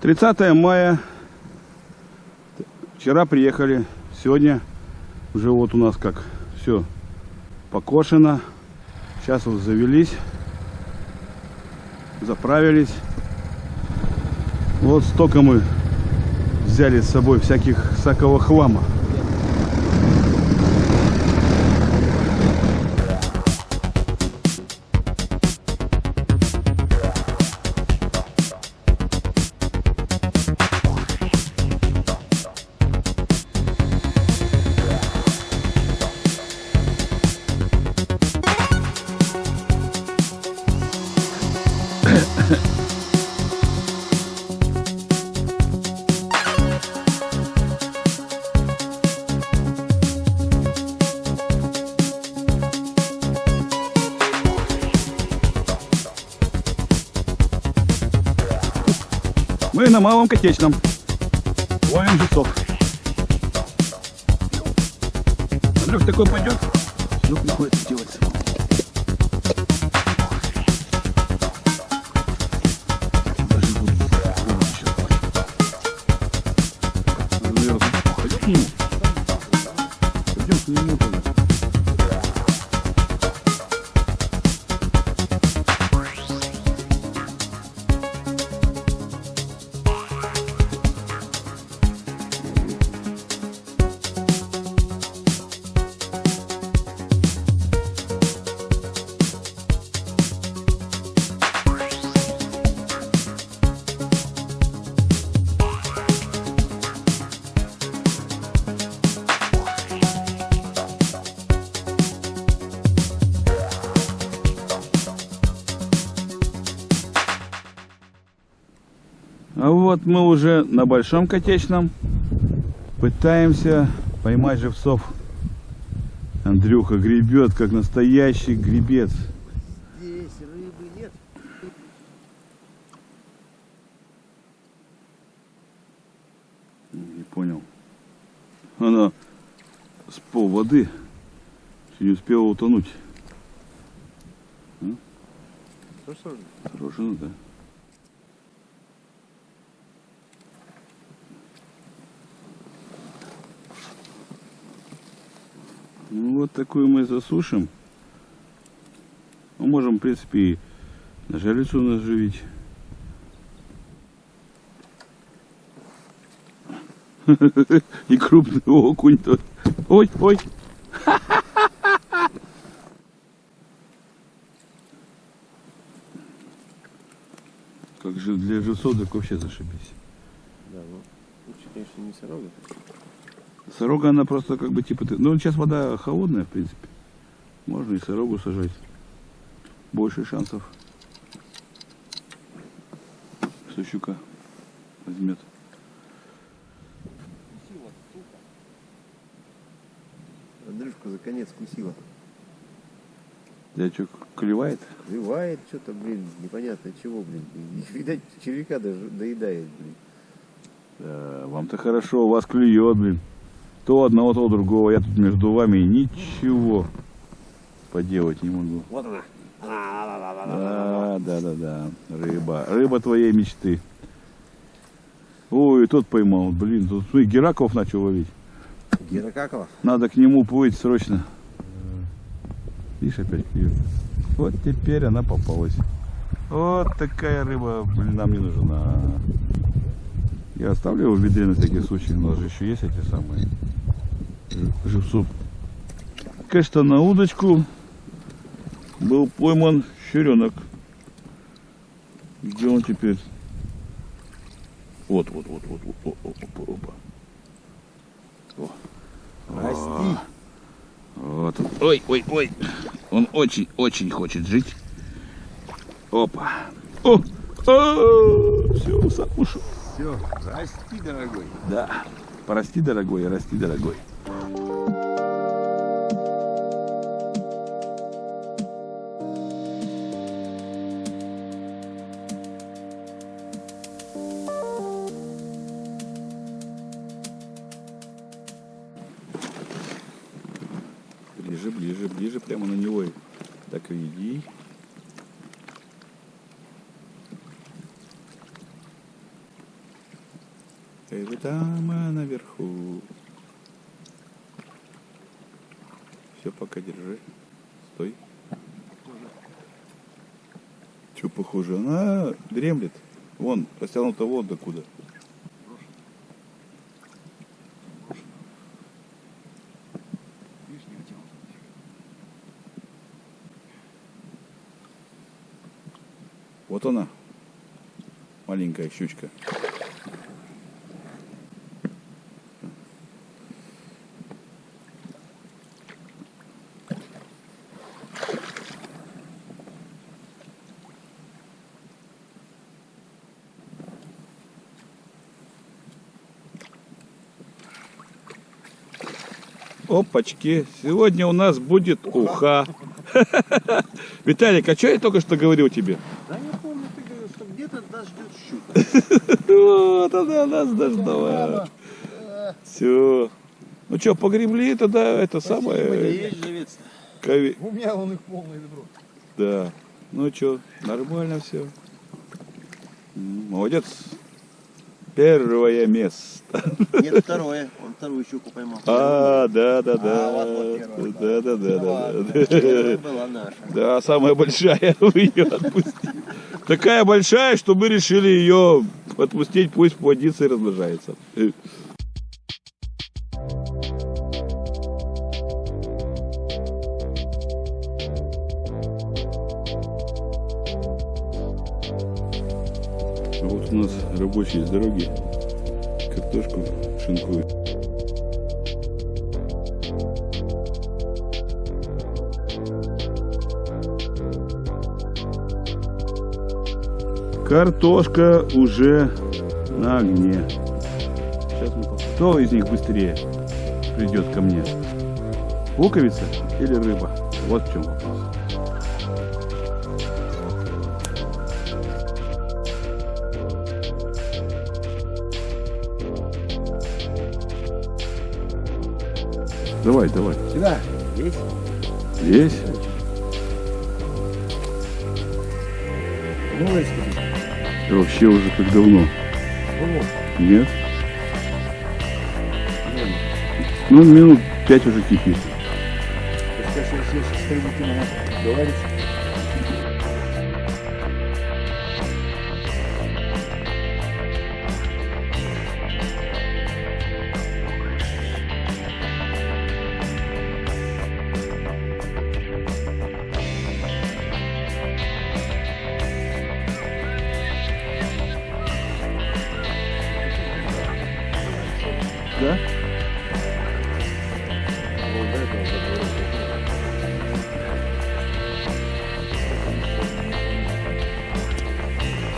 30 мая. Вчера приехали. Сегодня уже вот у нас как все покошено. Сейчас вот завелись. Заправились. Вот столько мы взяли с собой всяких всякого хлама. На малом котечном. Ловим жильцов. Андрюх такой пойдет. Вдруг приходится делать. Вот мы уже на большом котечном пытаемся поймать живцов. Андрюха гребет, как настоящий гребец. Здесь рыбы нет. Не понял. Она с пол воды не успела утонуть. Хорошо. Ну да. Вот такую мы засушим. Ну, можем, в принципе, и на жарицу наживить. И крупный окунь тут. Ой, ой. Как же для так вообще зашибись. Да, ну, лучше, конечно, не сорога. Сорога, она просто как бы типа... ты- Ну, сейчас вода холодная, в принципе. Можно и сорогу сажать. Больше шансов, что щука возьмет. Андрюшка за конец кусила. Я что, клевает? Клевает что-то, блин, непонятно чего, блин. Видать, червяка даже доедает, блин. Да, вам-то хорошо, у вас клюет, блин. То одного, то другого. Я тут между вами ничего поделать не могу. Вот она. Да, да, да, да. Рыба. Рыба твоей мечты. Ой, тот поймал. Блин, тут смотри, Гераков начал ловить. Геракакова. Надо к нему плыть срочно. Видишь, опять клюет. Вот теперь она попалась. Вот такая рыба, блин, нам не нужна. Я оставлю его в ведре на всякий случай. У нас же еще есть эти самые живцов. Конечно, на удочку был пойман щуренок. Где он теперь? Вот, вот, вот, вот, вот, о, опа, опа. О. Расти. Вот он. Ой, ой, ой. Он очень-очень хочет жить. Опа. О! Все, сам ушел. Все, расти, дорогой. Да. Порасти, дорогой, расти, дорогой. Эй, вы там а, наверху. Все, пока держи. Стой. Че похоже? Она дремлет. Вон, растянута вот докуда. Вот она, маленькая щучка. Опачки, сегодня у нас будет уха. Виталик, а что я только что говорил тебе? Да я помню, ты говорил, что где-то нас ждет щука. Вот она нас дождалась. Все. Ну что, погребли тогда это самое. Кове- У меня он их полный добро. Да. Ну что, нормально все. Молодец. Первое место. Нет, второе. Он вторую щуку поймал. А, да, да, да. А, вот, вот первое, Да, да, да, да, да. первая была наша. Да, самая большая вы ее отпустили. Такая большая, что мы решили ее отпустить, пусть плодится и размножается. Рабочие с дороги картошку шинкуют. Картошка уже на огне. Сейчас. Кто из них быстрее придет ко мне? Луковица или рыба? Вот в чем вопрос. Давай, давай. Сюда. Есть? Ну, Да вообще уже как давно. Нет? Ну, минут пять уже кипит. Сейчас, сейчас, сейчас, скажите,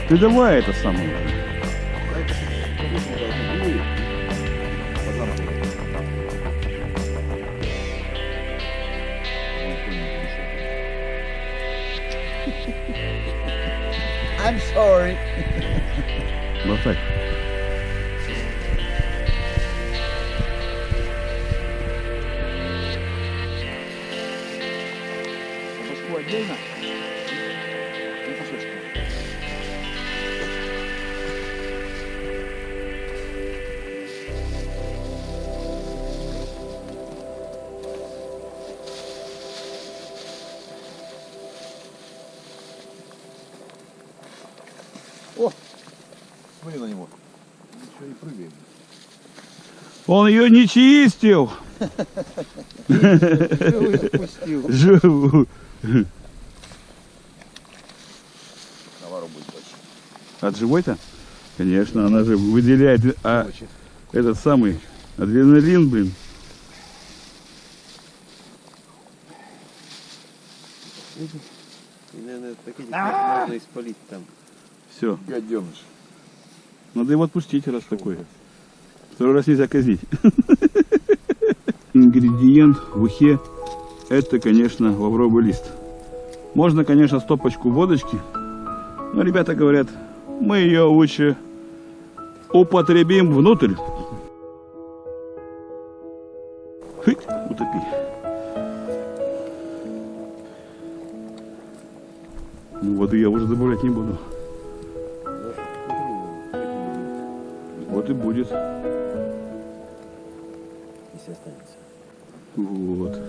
Ты давай это самое. I'm sorry. Болтай. Башку Он ее не чистил. Живой отпустил. Живу. Навару будет больше. От живой-то? Конечно, она же выделяет а, этот самый адреналин, блин. И, наверное, такие можно испалить там. Все. Гаденыш. Надо его отпустить, раз такой. Второй раз нельзя казнить. Ингредиент в ухе это, конечно, лавровый лист. Можно, конечно, стопочку водочки, но ребята говорят, мы ее лучше употребим внутрь. Хыть, утопи. Ну, воды я уже добавлять не буду. Вот и будет. Если останется. Вот.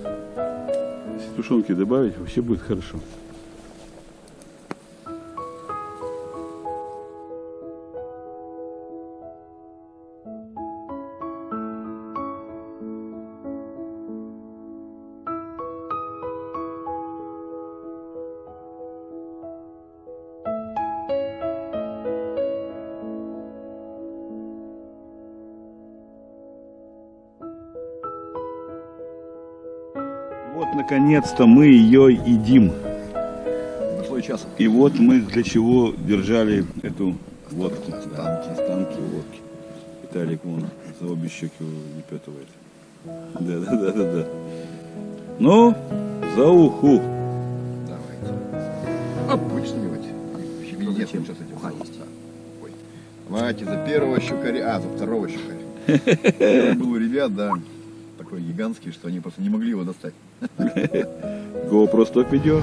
Если тушенки добавить, вообще будет хорошо. Наконец-то мы ее едим. Дошло и часом. И вот мы для чего держали эту водку. Станки. Станки водки. Виталик вон за обе щеки выпетывает. Да, да, да, да, да. Ну, за уху. Давайте. Обычными вот. Зачем? сейчас этим. Уха есть. Ой. Давайте за первого щукаря, а, за второго щукаря. Был у ребят, да, такой гигантский, что они просто не могли его достать. GoPro 100 видео.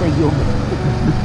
Пойдем.